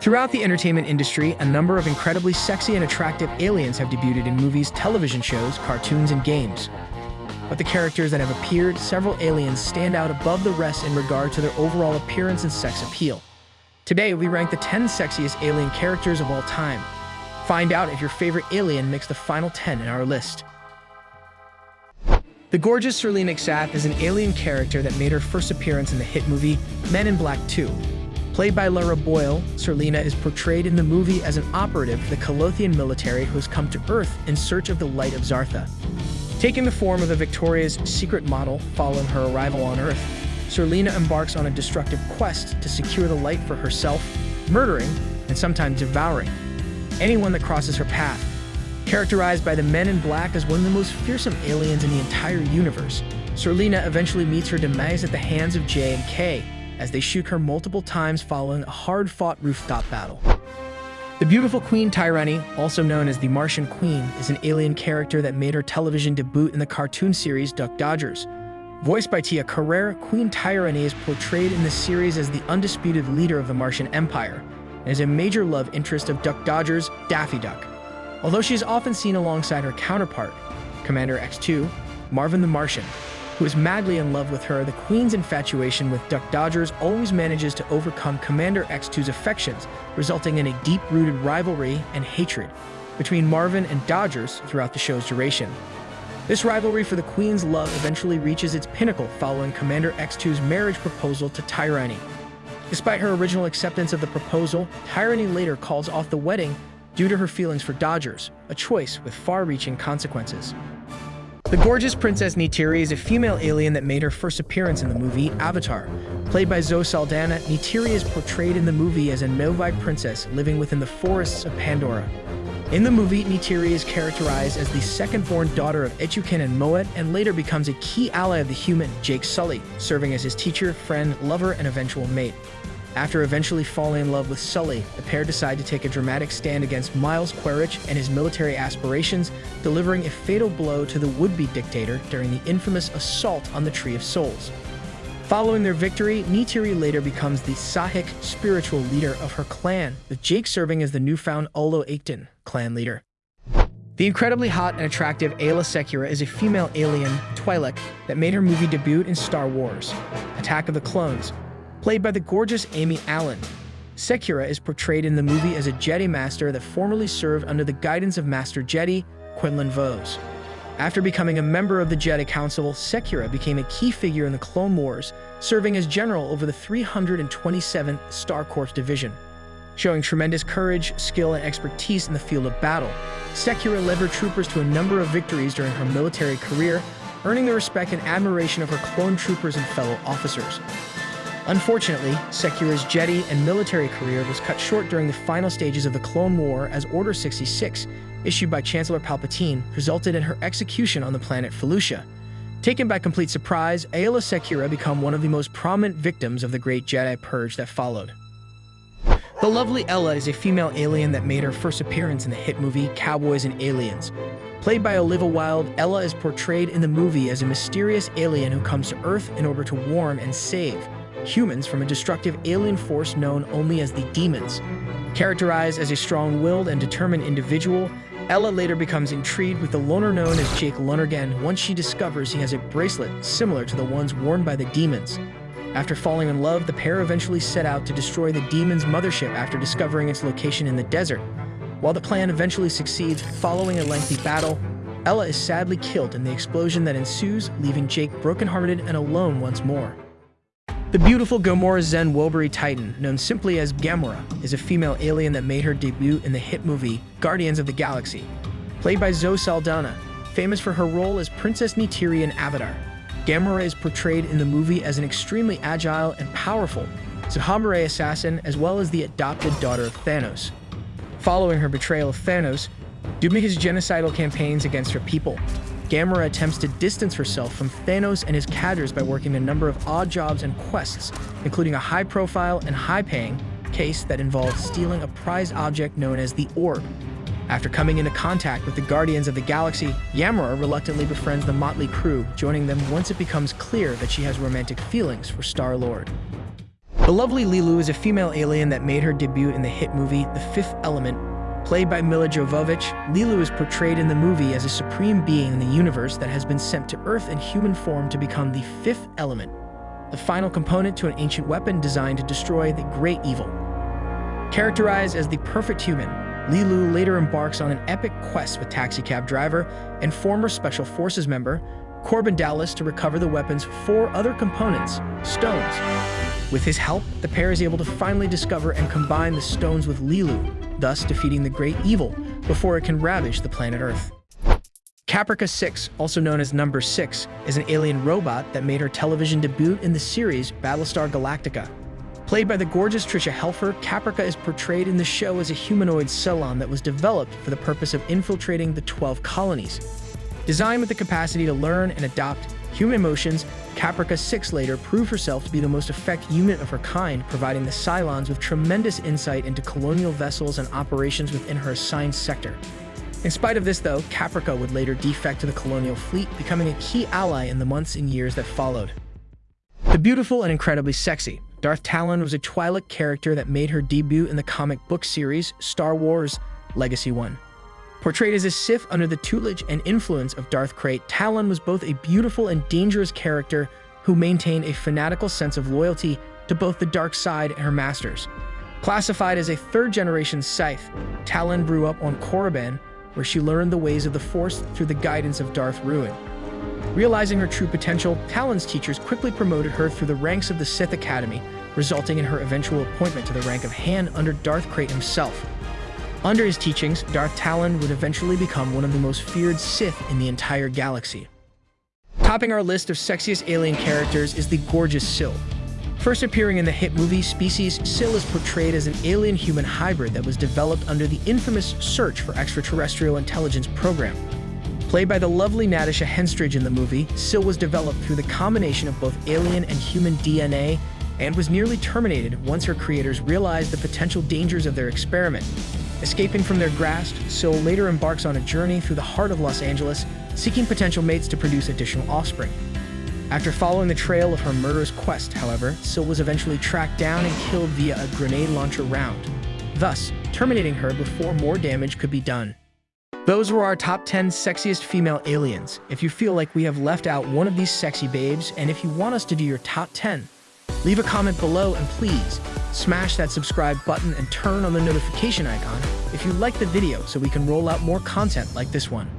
Throughout the entertainment industry, a number of incredibly sexy and attractive aliens have debuted in movies, television shows, cartoons, and games. But the characters that have appeared, several aliens stand out above the rest in regard to their overall appearance and sex appeal. Today, we rank the 10 sexiest alien characters of all time. Find out if your favorite alien makes the final 10 in our list. The gorgeous Serleena Xath is an alien character that made her first appearance in the hit movie Men in Black 2, Played by Lara Boyle, Serleena is portrayed in the movie as an operative of the Kylothian military who has come to Earth in search of the light of Zartha. Taking the form of the Victoria's secret model following her arrival on Earth, Serleena embarks on a destructive quest to secure the light for herself, murdering, and sometimes devouring, anyone that crosses her path. Characterized by the Men in Black as one of the most fearsome aliens in the entire universe, Serleena eventually meets her demise at the hands of J and K, as they shoot her multiple times following a hard-fought rooftop battle. The beautiful Queen Tyr'ahnee, also known as the Martian Queen, is an alien character that made her television debut in the cartoon series Duck Dodgers. Voiced by Tia Carrere, Queen Tyr'ahnee is portrayed in the series as the undisputed leader of the Martian Empire, and is a major love interest of Duck Dodgers, Daffy Duck. Although she is often seen alongside her counterpart, Commander X2, Marvin the Martian, who is madly in love with her, the Queen's infatuation with Duck Dodgers always manages to overcome Commander X2's affections, resulting in a deep-rooted rivalry and hatred between Marvin and Dodgers throughout the show's duration. This rivalry for the Queen's love eventually reaches its pinnacle following Commander X2's marriage proposal to Tyr'ahnee. Despite her original acceptance of the proposal, Tyr'ahnee later calls off the wedding due to her feelings for Dodgers, a choice with far-reaching consequences. The gorgeous Princess Neytiri is a female alien that made her first appearance in the movie Avatar. Played by Zoe Saldana, Neytiri is portrayed in the movie as a Na'vi princess living within the forests of Pandora. In the movie, Neytiri is characterized as the second-born daughter of Eytukan and Mo'at, and later becomes a key ally of the human, Jake Sully, serving as his teacher, friend, lover, and eventual mate. After eventually falling in love with Sully, the pair decide to take a dramatic stand against Miles Quaritch and his military aspirations, delivering a fatal blow to the would-be dictator during the infamous assault on the Tree of Souls. Following their victory, Neytiri later becomes the Tsahik spiritual leader of her clan, with Jake serving as the newfound Olo'eyktan clan leader. The incredibly hot and attractive Aayla Secura is a female alien, Twi'lek, that made her movie debut in Star Wars, Attack of the Clones, played by the gorgeous Amy Allen. Secura is portrayed in the movie as a Jedi Master that formerly served under the guidance of Master Jedi, Quinlan Vos. After becoming a member of the Jedi Council, Secura became a key figure in the Clone Wars, serving as general over the 327th Star Corps Division. Showing tremendous courage, skill, and expertise in the field of battle, Secura led her troopers to a number of victories during her military career, earning the respect and admiration of her clone troopers and fellow officers. Unfortunately, Secura's Jedi and military career was cut short during the final stages of the Clone War as Order 66, issued by Chancellor Palpatine, resulted in her execution on the planet Felucia. Taken by complete surprise, Aayla Secura became one of the most prominent victims of the Great Jedi Purge that followed. The lovely Ella is a female alien that made her first appearance in the hit movie Cowboys and Aliens. Played by Olivia Wilde, Ella is portrayed in the movie as a mysterious alien who comes to Earth in order to warn and save, humans from a destructive alien force known only as the Demons. Characterized as a strong-willed and determined individual, Ella later becomes intrigued with the loner known as Jake Lonergan once she discovers he has a bracelet similar to the ones worn by the Demons. After falling in love, the pair eventually set out to destroy the Demon's mothership after discovering its location in the desert. While the plan eventually succeeds, following a lengthy battle, Ella is sadly killed in the explosion that ensues, leaving Jake brokenhearted and alone once more. The beautiful Gamora Zen Whoberi Titan, known simply as Gamora, is a female alien that made her debut in the hit movie Guardians of the Galaxy. Played by Zoe Saldana, famous for her role as Princess Neytiri in Avatar, Gamora is portrayed in the movie as an extremely agile and powerful Sahamare assassin as well as the adopted daughter of Thanos. Following her betrayal of Thanos, his genocidal campaigns against her people, Gamora attempts to distance herself from Thanos and his cadres by working a number of odd jobs and quests, including a high-profile and high-paying case that involves stealing a prized object known as the Orb. After coming into contact with the Guardians of the Galaxy, Gamora reluctantly befriends the Motley Crew, joining them once it becomes clear that she has romantic feelings for Star-Lord. The lovely Leeloo is a female alien that made her debut in the hit movie The Fifth Element. Played by Milla Jovovich, Leeloo is portrayed in the movie as a supreme being in the universe that has been sent to Earth in human form to become the fifth element, the final component to an ancient weapon designed to destroy the great evil. Characterized as the perfect human, Leeloo later embarks on an epic quest with taxicab driver and former Special Forces member Korben Dallas to recover the weapon's four other components, stones, with his help, the pair is able to finally discover and combine the stones with Leeloo, thus defeating the great evil before it can ravage the planet Earth. Caprica 6, also known as Number 6, is an alien robot that made her television debut in the series Battlestar Galactica. Played by the gorgeous Tricia Helfer, Caprica is portrayed in the show as a humanoid Cylon that was developed for the purpose of infiltrating the 12 colonies. Designed with the capacity to learn and adopt human emotions, Caprica 6 later proved herself to be the most effective unit of her kind, providing the Cylons with tremendous insight into colonial vessels and operations within her assigned sector. In spite of this, though, Caprica would later defect to the colonial fleet, becoming a key ally in the months and years that followed. The beautiful and incredibly sexy, Darth Talon was a Twi'lek character that made her debut in the comic book series Star Wars Legacy 1. Portrayed as a Sith under the tutelage and influence of Darth Krayt, Talon was both a beautiful and dangerous character who maintained a fanatical sense of loyalty to both the dark side and her masters. Classified as a third-generation Sith, Talon grew up on Korriban, where she learned the ways of the Force through the guidance of Darth Ruin. Realizing her true potential, Talon's teachers quickly promoted her through the ranks of the Sith Academy, resulting in her eventual appointment to the rank of Han under Darth Krayt himself. Under his teachings, Darth Talon would eventually become one of the most feared Sith in the entire galaxy. Topping our list of sexiest alien characters is the gorgeous Sil. First appearing in the hit movie Species, Sil is portrayed as an alien-human hybrid that was developed under the infamous Search for Extraterrestrial Intelligence program. Played by the lovely Natasha Henstridge in the movie, Sil was developed through the combination of both alien and human DNA and was nearly terminated once her creators realized the potential dangers of their experiment. Escaping from their grasp, Sil later embarks on a journey through the heart of Los Angeles, seeking potential mates to produce additional offspring. After following the trail of her murderous quest, however, Sil was eventually tracked down and killed via a grenade launcher round, thus terminating her before more damage could be done. Those were our top 10 sexiest female aliens. If you feel like we have left out one of these sexy babes, and if you want us to do your top 10, leave a comment below and please smash that subscribe button and turn on the notification icon if you like the video so we can roll out more content like this one.